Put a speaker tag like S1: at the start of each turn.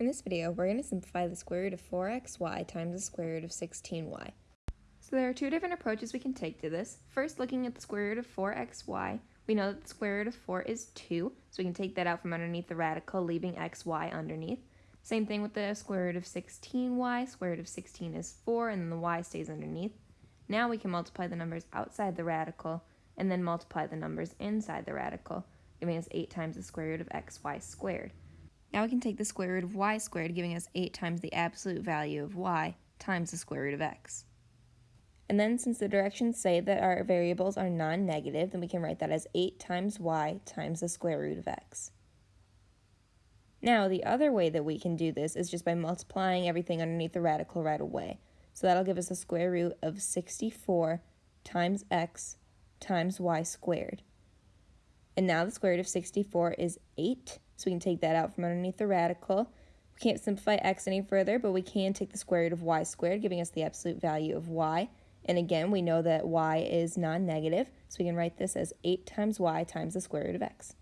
S1: In this video, we're going to simplify the square root of 4xy times the square root of 16y. So there are two different approaches we can take to this. First, looking at the square root of 4xy, we know that the square root of 4 is 2, so we can take that out from underneath the radical, leaving xy underneath. Same thing with the square root of 16y, square root of 16 is 4, and then the y stays underneath. Now we can multiply the numbers outside the radical, and then multiply the numbers inside the radical, giving us 8 times the square root of xy squared. Now we can take the square root of y squared, giving us 8 times the absolute value of y times the square root of x. And then since the directions say that our variables are non-negative, then we can write that as 8 times y times the square root of x. Now, the other way that we can do this is just by multiplying everything underneath the radical right away. So that'll give us a square root of 64 times x times y squared. And now the square root of 64 is 8, so we can take that out from underneath the radical. We can't simplify x any further, but we can take the square root of y squared, giving us the absolute value of y. And again, we know that y is non-negative, so we can write this as 8 times y times the square root of x.